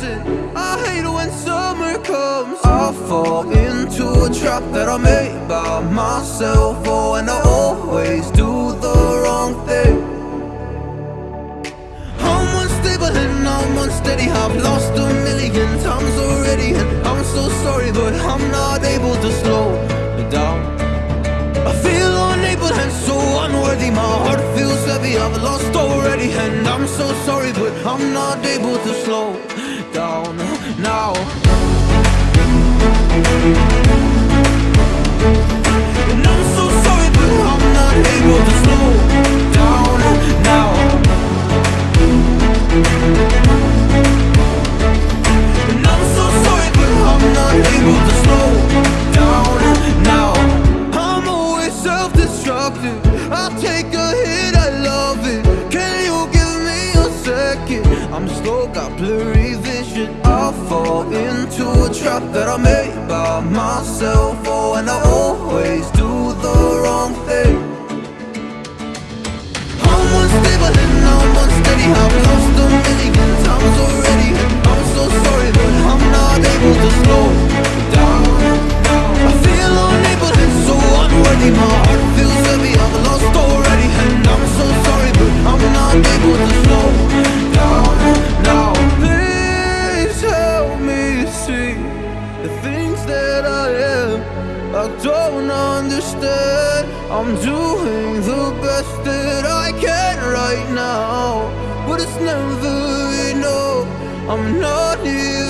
This I hate when summer comes. I fall into a trap that I made by myself. Oh, and I always do the wrong thing. I'm unstable and I'm unsteady. I've lost a million times already. And I'm so sorry but I'm not able to slow down. I feel unable and so unworthy. My heart feels heavy, I've lost already. And I'm so sorry but I'm not able to slow now And I'm so sorry but I'm not able to slow down now. And I'm so sorry but I'm not able to slow down now. I'm always self-destructive. I'll take a hit, I love it. Can you second? I'm slow, got blurry vision. I fall into a trap that I made by myself. Oh, and I always do the wrong thing. I'm unstable and I'm unsteady. I've lost a million times already. I'm so sorry but I'm not able to slow down. I feel unable and so unworthy. My heart I am I don't understand I'm doing the best that I can right now But it's never enough. I'm not here